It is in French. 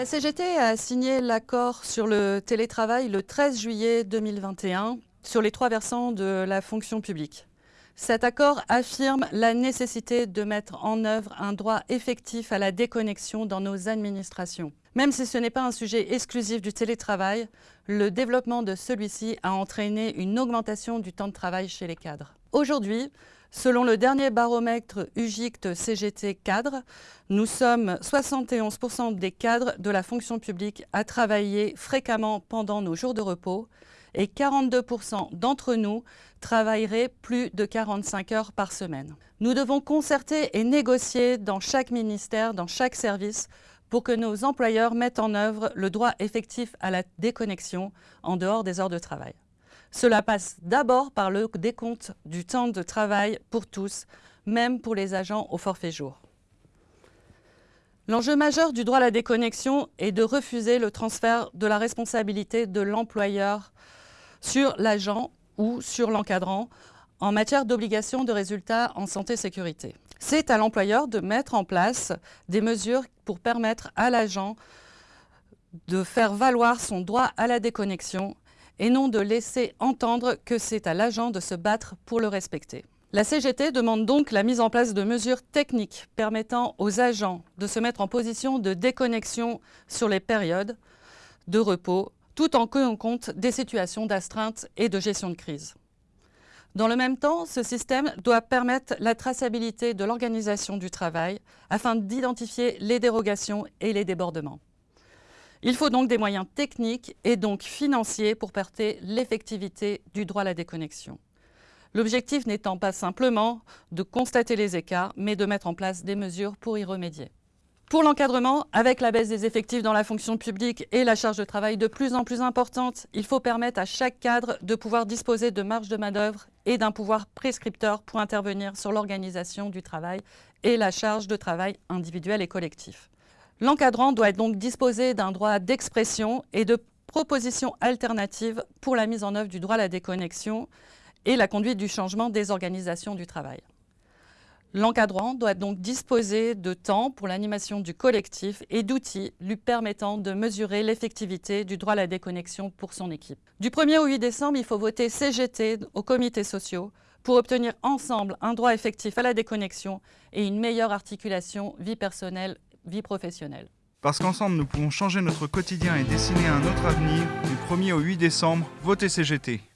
La CGT a signé l'accord sur le télétravail le 13 juillet 2021 sur les trois versants de la fonction publique. Cet accord affirme la nécessité de mettre en œuvre un droit effectif à la déconnexion dans nos administrations. Même si ce n'est pas un sujet exclusif du télétravail, le développement de celui-ci a entraîné une augmentation du temps de travail chez les cadres. Aujourd'hui, selon le dernier baromètre UGICT CGT cadre, nous sommes 71% des cadres de la fonction publique à travailler fréquemment pendant nos jours de repos et 42% d'entre nous travailleraient plus de 45 heures par semaine. Nous devons concerter et négocier dans chaque ministère, dans chaque service, pour que nos employeurs mettent en œuvre le droit effectif à la déconnexion en dehors des heures de travail. Cela passe d'abord par le décompte du temps de travail pour tous, même pour les agents au forfait jour. L'enjeu majeur du droit à la déconnexion est de refuser le transfert de la responsabilité de l'employeur sur l'agent ou sur l'encadrant en matière d'obligation de résultats en santé-sécurité. C'est à l'employeur de mettre en place des mesures pour permettre à l'agent de faire valoir son droit à la déconnexion et non de laisser entendre que c'est à l'agent de se battre pour le respecter. La CGT demande donc la mise en place de mesures techniques permettant aux agents de se mettre en position de déconnexion sur les périodes de repos tout en tenant compte des situations d'astreinte et de gestion de crise. Dans le même temps, ce système doit permettre la traçabilité de l'organisation du travail afin d'identifier les dérogations et les débordements. Il faut donc des moyens techniques et donc financiers pour porter l'effectivité du droit à la déconnexion. L'objectif n'étant pas simplement de constater les écarts, mais de mettre en place des mesures pour y remédier. Pour l'encadrement, avec la baisse des effectifs dans la fonction publique et la charge de travail de plus en plus importante, il faut permettre à chaque cadre de pouvoir disposer de marge de manœuvre et d'un pouvoir prescripteur pour intervenir sur l'organisation du travail et la charge de travail individuelle et collectif. L'encadrant doit donc disposer d'un droit d'expression et de propositions alternatives pour la mise en œuvre du droit à la déconnexion et la conduite du changement des organisations du travail. L'encadrant doit donc disposer de temps pour l'animation du collectif et d'outils lui permettant de mesurer l'effectivité du droit à la déconnexion pour son équipe. Du 1er au 8 décembre, il faut voter CGT aux comités sociaux pour obtenir ensemble un droit effectif à la déconnexion et une meilleure articulation vie personnelle, vie professionnelle. Parce qu'ensemble, nous pouvons changer notre quotidien et dessiner un autre avenir, du 1er au 8 décembre, votez CGT.